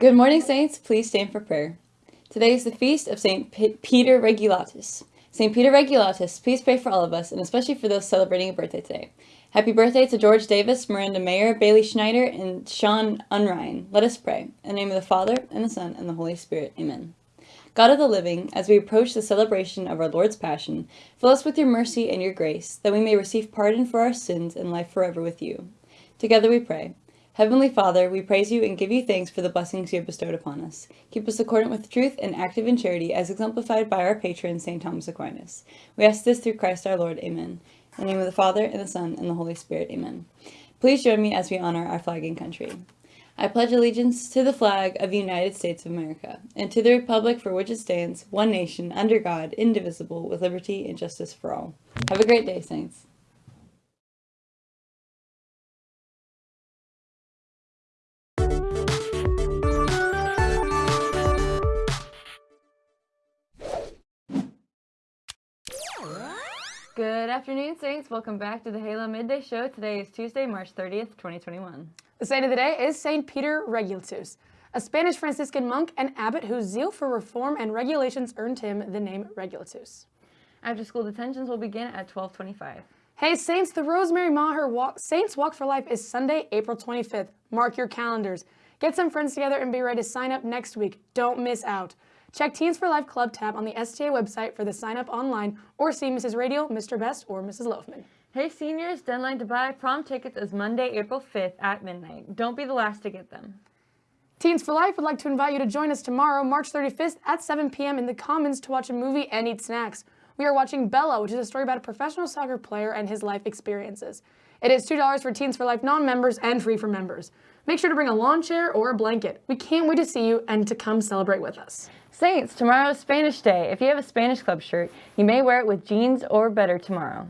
Good morning, Saints. Please stand for prayer. Today is the feast of St. Peter Regulatus. St. Peter Regulatus, please pray for all of us, and especially for those celebrating a birthday today. Happy birthday to George Davis, Miranda Mayer, Bailey Schneider, and Sean Unrein. Let us pray. In the name of the Father, and the Son, and the Holy Spirit. Amen. God of the living, as we approach the celebration of our Lord's Passion, fill us with your mercy and your grace, that we may receive pardon for our sins and life forever with you. Together we pray. Heavenly Father, we praise you and give you thanks for the blessings you have bestowed upon us. Keep us accordant with truth and active in charity as exemplified by our patron, St. Thomas Aquinas. We ask this through Christ our Lord. Amen. In the name of the Father, and the Son, and the Holy Spirit. Amen. Please join me as we honor our flag and country. I pledge allegiance to the flag of the United States of America, and to the republic for which it stands, one nation, under God, indivisible, with liberty and justice for all. Have a great day, Saints. Good afternoon, Saints. Welcome back to the Halo Midday Show. Today is Tuesday, March 30th, 2021. The saint of the day is Saint Peter Regulatus, a Spanish Franciscan monk and abbot whose zeal for reform and regulations earned him the name Regulatus. After school detentions will begin at 1225. Hey Saints, the Rosemary Maher Walk, Saints Walk for Life is Sunday, April 25th. Mark your calendars. Get some friends together and be ready to sign up next week. Don't miss out. Check Teens for Life Club tab on the STA website for the sign up online or see Mrs. Radial, Mr. Best, or Mrs. Loafman. Hey seniors, deadline to buy prom tickets is Monday, April 5th at midnight. Don't be the last to get them. Teens for Life would like to invite you to join us tomorrow, March 35th at 7 p.m. in the Commons to watch a movie and eat snacks. We are watching Bella, which is a story about a professional soccer player and his life experiences. It is $2 for Teens for Life non-members and free for members. Make sure to bring a lawn chair or a blanket. We can't wait to see you and to come celebrate with us. Saints, tomorrow is Spanish Day. If you have a Spanish Club shirt, you may wear it with jeans or better tomorrow.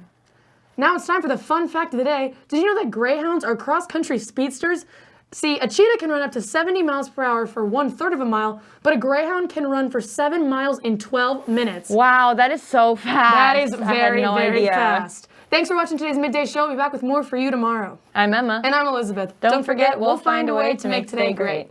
Now it's time for the fun fact of the day. Did you know that greyhounds are cross-country speedsters? See, a cheetah can run up to 70 miles per hour for one third of a mile, but a greyhound can run for seven miles in 12 minutes. Wow, that is so fast. That is very, no very idea. fast. Thanks for watching today's Midday Show. We'll be back with more for you tomorrow. I'm Emma. And I'm Elizabeth. Don't, Don't forget, we'll find a way to make today great.